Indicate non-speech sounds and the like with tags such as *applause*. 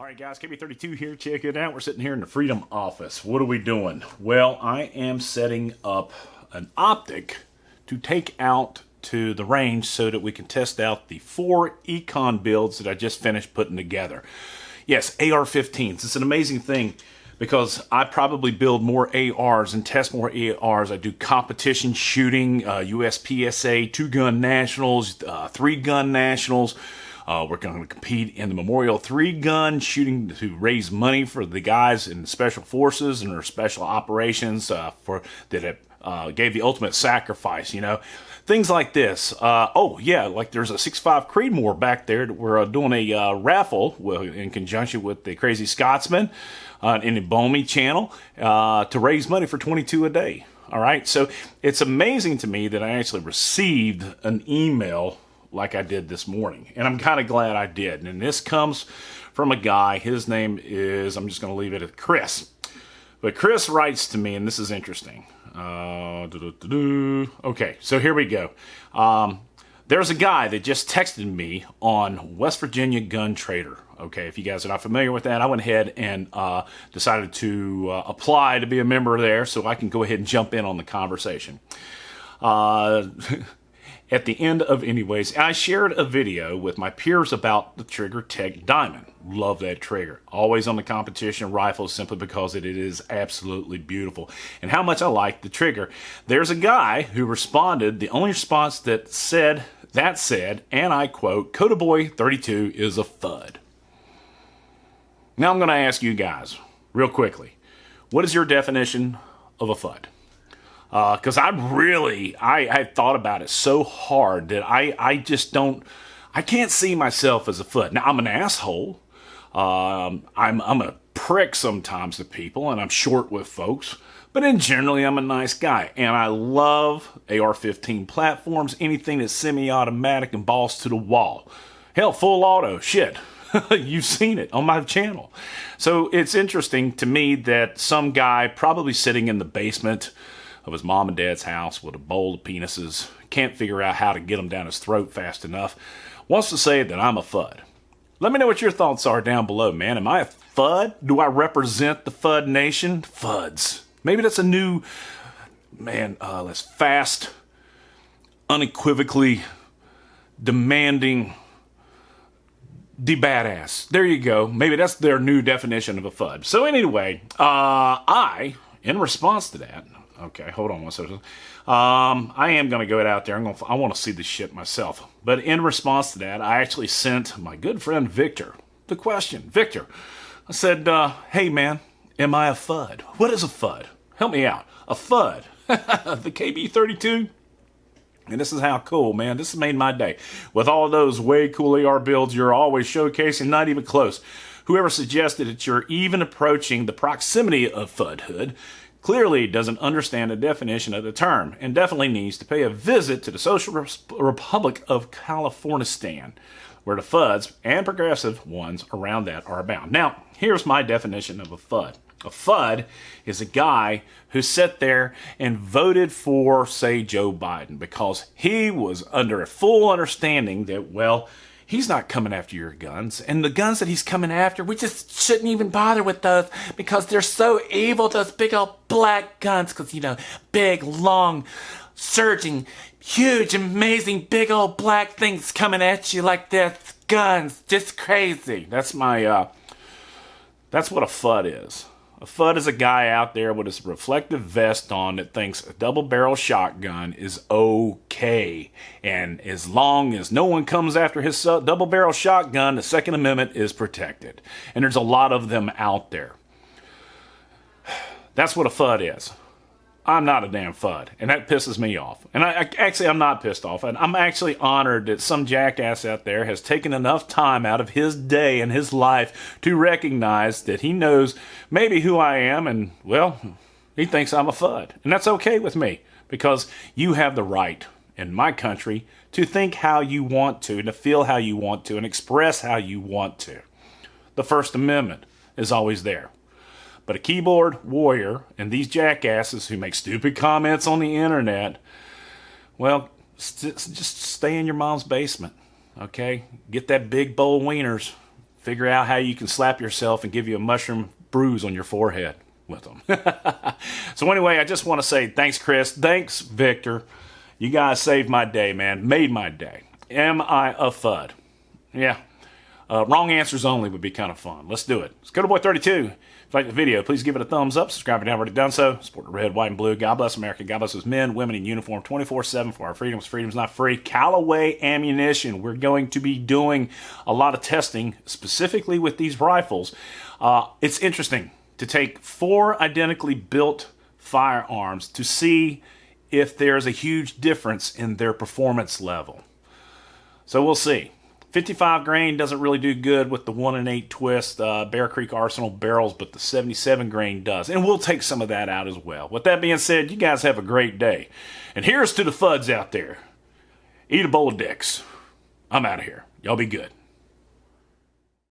All right, guys, KB32 here. Check it out. We're sitting here in the Freedom office. What are we doing? Well, I am setting up an optic to take out to the range so that we can test out the four Econ builds that I just finished putting together. Yes, AR-15s. It's an amazing thing because I probably build more ARs and test more ARs. I do competition shooting, uh, USPSA, two-gun nationals, uh, three-gun nationals, uh, we're going to compete in the Memorial Three Gun shooting to raise money for the guys in Special Forces and their special operations uh, for that it uh, gave the ultimate sacrifice. You know, things like this. Uh, oh yeah, like there's a six five Creedmoor back there. That we're uh, doing a uh, raffle in conjunction with the Crazy Scotsman in the Bomi channel to raise money for 22 a day. All right, so it's amazing to me that I actually received an email like I did this morning. And I'm kind of glad I did. And this comes from a guy. His name is, I'm just going to leave it at Chris. But Chris writes to me, and this is interesting. Uh, okay, so here we go. Um, there's a guy that just texted me on West Virginia Gun Trader. Okay, if you guys are not familiar with that, I went ahead and uh, decided to uh, apply to be a member there so I can go ahead and jump in on the conversation. Uh, *laughs* At the end of Anyways, I shared a video with my peers about the TriggerTech Diamond. Love that trigger. Always on the competition rifles simply because it is absolutely beautiful. And how much I like the trigger. There's a guy who responded, the only response that said, that said, and I quote, Coda Boy 32 is a FUD. Now I'm going to ask you guys, real quickly, what is your definition of a FUD? Because uh, I really I I thought about it so hard that I I just don't I can't see myself as a foot. Now I'm an asshole. Um, I'm I'm a prick sometimes to people, and I'm short with folks. But in generally, I'm a nice guy, and I love AR-15 platforms. Anything that's semi-automatic and balls to the wall. Hell, full auto. Shit. *laughs* You've seen it on my channel. So it's interesting to me that some guy probably sitting in the basement of his mom and dad's house with a bowl of penises, can't figure out how to get them down his throat fast enough, wants to say that I'm a FUD. Let me know what your thoughts are down below, man. Am I a FUD? Do I represent the FUD nation? FUDs. Maybe that's a new, man, uh, let's fast, unequivocally demanding the badass. There you go. Maybe that's their new definition of a FUD. So anyway, uh, I, in response to that, Okay, hold on one second. Um, I am going to go it out there. I'm going I want to see the ship myself. But in response to that, I actually sent my good friend Victor the question. Victor, I said, uh, hey man, am I a FUD? What is a FUD? Help me out. A FUD. *laughs* the KB32? And this is how cool, man. This has made my day. With all those way cool AR builds you're always showcasing, not even close. Whoever suggested that you're even approaching the proximity of FUDhood clearly doesn't understand the definition of the term and definitely needs to pay a visit to the Social Republic of Californistan, where the FUDs and progressive ones around that are abound. Now, here's my definition of a FUD. A FUD is a guy who sat there and voted for, say, Joe Biden because he was under a full understanding that, well, he's not coming after your guns. And the guns that he's coming after, we just shouldn't even bother with those because they're so evil, those big old black guns. Because, you know, big, long, surging, huge, amazing, big old black things coming at you like this. Guns, just crazy. That's my, uh, that's what a FUD is. A FUD is a guy out there with his reflective vest on that thinks a double barrel shotgun is okay. And as long as no one comes after his double barrel shotgun, the Second Amendment is protected. And there's a lot of them out there. *sighs* That's what a FUD is. I'm not a damn FUD, and that pisses me off. And I, I, actually, I'm not pissed off. And I'm actually honored that some jackass out there has taken enough time out of his day and his life to recognize that he knows maybe who I am, and well, he thinks I'm a FUD, and that's okay with me because you have the right in my country to think how you want to, and to feel how you want to, and express how you want to. The First Amendment is always there. But a keyboard warrior and these jackasses who make stupid comments on the internet, well, st just stay in your mom's basement, okay? Get that big bowl of wieners, figure out how you can slap yourself and give you a mushroom bruise on your forehead with them. *laughs* so anyway, I just want to say thanks, Chris. Thanks, Victor. You guys saved my day, man. Made my day. Am I a FUD? Yeah. Uh, wrong answers only would be kind of fun. Let's do it. Let's go to Boy 32. If you like the video, please give it a thumbs up. Subscribe if you haven't already done so. Support the red, white, and blue. God bless America. God bless those men, women in uniform 24 7 for our freedoms. Freedom's not free. Callaway ammunition. We're going to be doing a lot of testing, specifically with these rifles. Uh, it's interesting to take four identically built firearms to see if there's a huge difference in their performance level. So we'll see. 55 grain doesn't really do good with the 1 and 8 twist uh, Bear Creek Arsenal barrels, but the 77 grain does. And we'll take some of that out as well. With that being said, you guys have a great day. And here's to the FUDs out there. Eat a bowl of dicks. I'm out of here. Y'all be good.